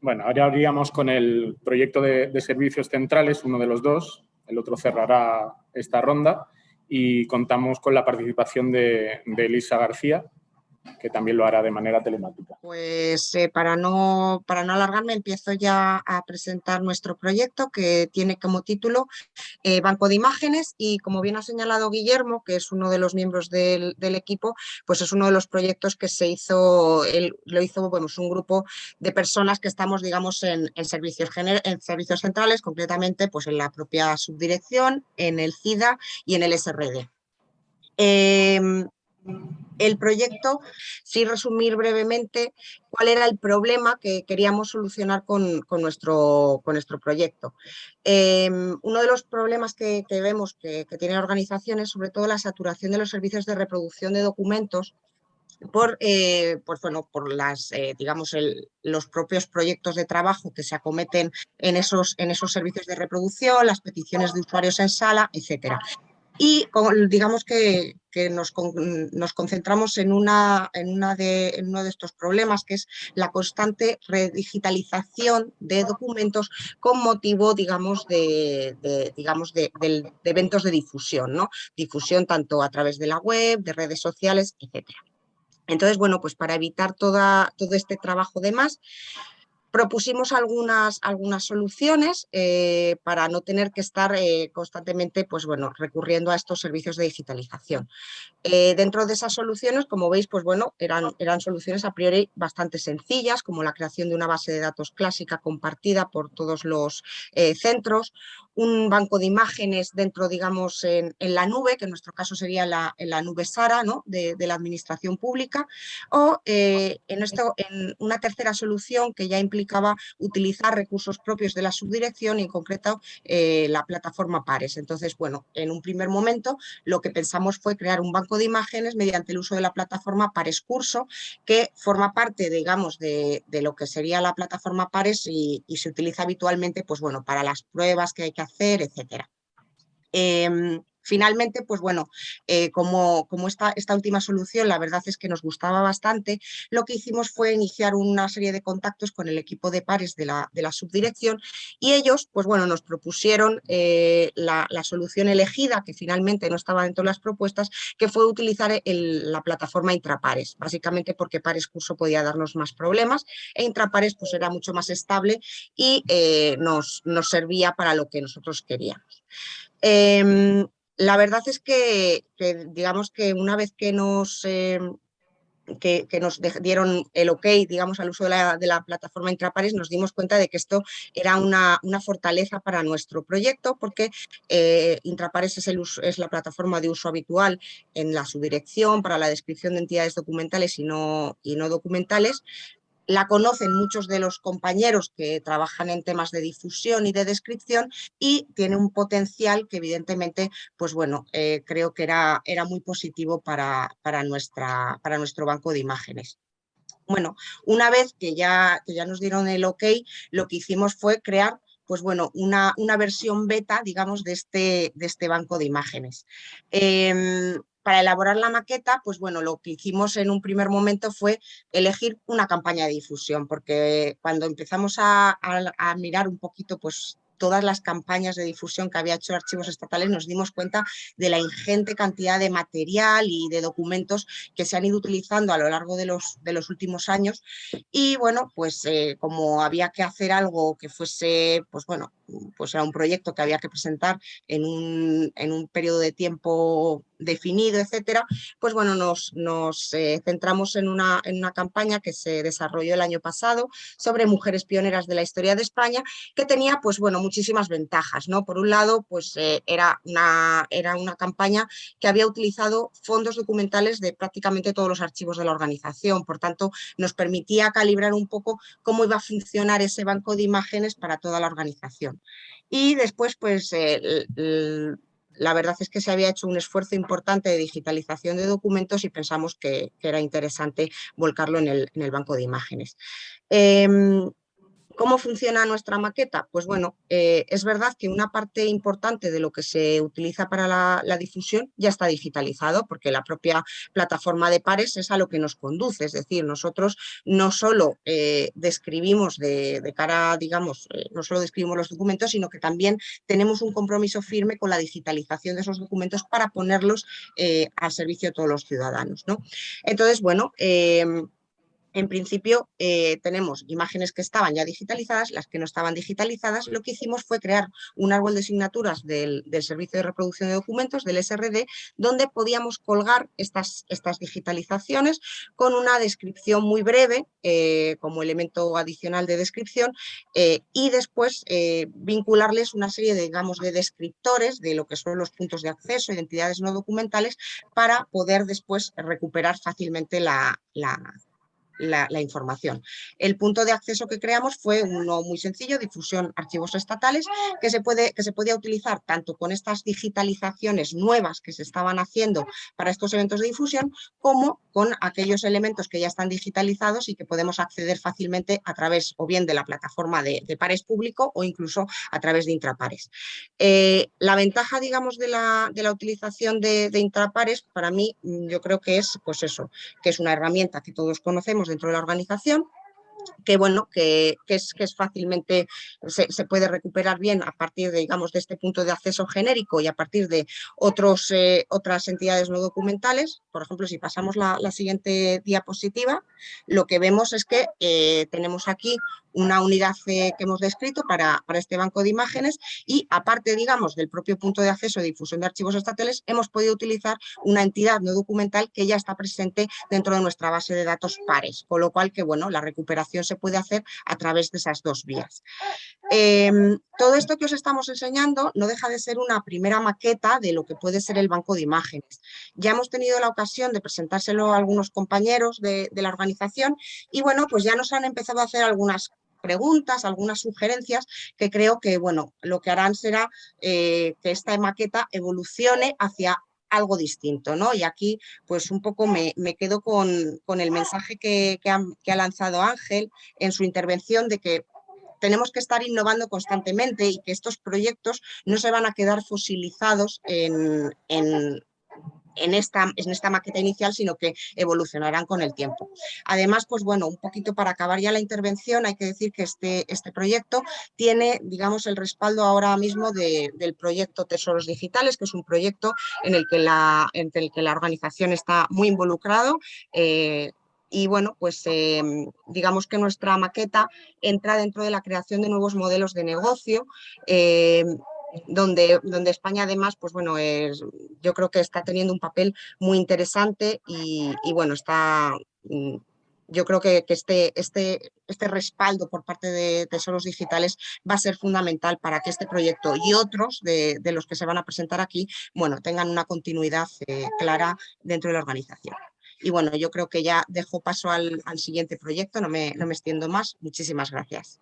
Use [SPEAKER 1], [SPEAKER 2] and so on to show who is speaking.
[SPEAKER 1] Bueno, ahora habríamos con el proyecto de, servicios centrales, uno de los dos, el otro cerrará esta ronda y contamos con la participación de Elisa García, que también lo hará de manera telemática.
[SPEAKER 2] Pues eh, para, no, para no alargarme empiezo ya a presentar nuestro proyecto que tiene como título eh, Banco de Imágenes y como bien ha señalado Guillermo, que es uno de los miembros del, equipo, pues es uno de los proyectos que se hizo, lo hizo bueno, un grupo de personas que estamos digamos en, servicios, en servicios centrales, concretamente pues en la propia subdirección, en el CIDA y en el SRD. Em, el proyecto, sin resumir brevemente cuál era el problema que queríamos solucionar con, nuestro, proyecto. Em, uno de los problemas que, vemos que, tiene la organización es sobre todo la saturación de los servicios de reproducción de documentos por, eh, pues bueno, por las, eh, digamos, los propios proyectos de trabajo que se acometen en esos, en esos servicios de reproducción, las peticiones de usuarios en sala, etcétera. Y digamos que, nos, concentramos en, una, en, una de, uno de estos problemas, que es la constante redigitalización de documentos con motivo, digamos, de, digamos de, eventos de difusión, ¿no? Difusión tanto a través de la web, de redes sociales, etc. Entonces, bueno, pues para evitar toda, todo este trabajo de más, Propusimos algunas, algunas soluciones eh, para no tener que estar eh, constantemente pues bueno, recurriendo a estos servicios de digitalización. Eh, dentro de esas soluciones, como veis, pues bueno, eran, eran soluciones a priori bastante sencillas, como la creación de una base de datos clásica compartida por todos los centros, un banco de imágenes dentro, digamos, en, la nube, que en nuestro caso sería la, en la nube SARA ¿no? de, la administración pública, o en, esto, en una tercera solución que ya implica utilizar recursos propios de la subdirección y en concreto eh, la plataforma Pares. Entonces, bueno, en un primer momento lo que pensamos fue crear un banco de imágenes mediante el uso de la plataforma Pares Curso, que forma parte, digamos, de, lo que sería la plataforma Pares y, se utiliza habitualmente, pues bueno, para las pruebas que hay que hacer, etcétera. Em, Finalmente, pues bueno, eh, como, como esta, esta, última solución la verdad es que nos gustaba bastante, lo que hicimos fue iniciar una serie de contactos con el equipo de pares de la, de la subdirección y ellos, pues bueno, nos propusieron eh, la, solución elegida, que finalmente no estaba dentro de las propuestas, que fue utilizar la plataforma Intrapares, básicamente porque Pares Curso podía darnos más problemas e Intrapares pues era mucho más estable y eh, nos, nos servía para lo que nosotros queríamos. Em, la verdad es que, digamos que una vez que nos, eh, que, nos dieron el ok, digamos, al uso de la, plataforma Intrapares, nos dimos cuenta de que esto era una, fortaleza para nuestro proyecto, porque eh, Intrapares es, el es la plataforma de uso habitual en la subdirección para la descripción de entidades documentales y no, y no documentales, la conocen muchos de los compañeros que trabajan en temas de difusión y de descripción y tiene un potencial que evidentemente, pues bueno, eh, creo que era, era muy positivo para, para, nuestra, para nuestro banco de imágenes. Bueno, una vez que ya, que ya nos dieron el ok, lo que hicimos fue crear pues bueno, una, una, versión beta, digamos, de este, de este banco de imágenes. Em, para elaborar la maqueta, pues bueno, lo que hicimos en un primer momento fue elegir una campaña de difusión, porque cuando empezamos a, mirar un poquito pues todas las campañas de difusión que había hecho Archivos Estatales nos dimos cuenta de la ingente cantidad de material y de documentos que se han ido utilizando a lo largo de los, de los últimos años. Y bueno, pues eh, como había que hacer algo que fuese, pues bueno, pues era un proyecto que había que presentar en un, en un periodo de tiempo definido, etcétera, pues bueno, nos, nos eh, centramos en una, en una campaña que se desarrolló el año pasado sobre mujeres pioneras de la historia de España, que tenía, pues bueno, muchísimas ventajas, ¿no? Por un lado, pues eh, era, una, era una campaña que había utilizado fondos documentales de prácticamente todos los archivos de la organización, por tanto, nos permitía calibrar un poco cómo iba a funcionar ese banco de imágenes para toda la organización. Y después, pues, la verdad es que se había hecho un esfuerzo importante de digitalización de documentos y pensamos que, era interesante volcarlo en el, banco de imágenes. Em, ¿Cómo funciona nuestra maqueta? Pues bueno, eh, es verdad que una parte importante de lo que se utiliza para la, difusión ya está digitalizado, porque la propia plataforma de pares es a lo que nos conduce, es decir, nosotros no solo eh, describimos de, cara, digamos, eh, no solo describimos los documentos, sino que también tenemos un compromiso firme con la digitalización de esos documentos para ponerlos al servicio de todos los ciudadanos. ¿no? Entonces, bueno, en principio eh, tenemos imágenes que estaban ya digitalizadas, las que no estaban digitalizadas, lo que hicimos fue crear un árbol de asignaturas del, Servicio de Reproducción de Documentos, del SRD, donde podíamos colgar estas, estas digitalizaciones con una descripción muy breve, eh, como elemento adicional de descripción, eh, y después vincularles una serie de, digamos, de descriptores de lo que son los puntos de acceso, identidades no documentales, para poder después recuperar fácilmente la, la la, información. El punto de acceso que creamos fue uno muy sencillo, difusión archivos estatales, que se, puede, que se podía utilizar tanto con estas digitalizaciones nuevas que se estaban haciendo para estos eventos de difusión, como con aquellos elementos que ya están digitalizados y que podemos acceder fácilmente a través o bien de la plataforma de, pares público o incluso a través de intrapares. Eh, la ventaja, digamos, de la, de la utilización de, de, intrapares, para mí, yo creo que es, pues eso, que es una herramienta que todos conocemos dentro de la organización, que bueno, que, es, que es fácilmente, se, puede recuperar bien a partir de, digamos, de este punto de acceso genérico y a partir de otros, eh, otras entidades no documentales. Por ejemplo, si pasamos la, siguiente diapositiva, lo que vemos es que eh, tenemos aquí una unidad que hemos descrito para, para, este banco de imágenes y aparte, digamos, del propio punto de acceso de difusión de archivos estatales, hemos podido utilizar una entidad no documental que ya está presente dentro de nuestra base de datos pares, con lo cual que, bueno, la recuperación se puede hacer a través de esas dos vías. Em, todo esto que os estamos enseñando no deja de ser una primera maqueta de lo que puede ser el banco de imágenes. Ya hemos tenido la ocasión de presentárselo a algunos compañeros de, la organización y, bueno, pues ya nos han empezado a hacer algunas preguntas, algunas sugerencias que creo que bueno, lo que harán será eh, que esta maqueta evolucione hacia algo distinto, ¿no? Y aquí, pues un poco me, quedo con, con, el mensaje que, ha, lanzado Ángel en su intervención de que tenemos que estar innovando constantemente y que estos proyectos no se van a quedar fosilizados en, en esta, en esta maqueta inicial, sino que evolucionarán con el tiempo. Además, pues bueno, un poquito para acabar ya la intervención, hay que decir que este, este proyecto tiene, digamos, el respaldo ahora mismo del proyecto Tesoros Digitales, que es un proyecto en el que la, en el que la organización está muy involucrado, eh, y bueno, pues em, digamos que nuestra maqueta entra dentro de la creación de nuevos modelos de negocio, em, donde, donde España además, pues bueno, es, yo creo que está teniendo un papel muy interesante y, bueno, está, mm, yo creo que, este, este, este respaldo por parte de Tesoros Digitales va a ser fundamental para que este proyecto y otros de, los que se van a presentar aquí, bueno, tengan una continuidad eh, clara dentro de la organización. Y bueno, yo creo que ya dejo paso al, al siguiente proyecto, no me, no me extiendo más. Muchísimas gracias.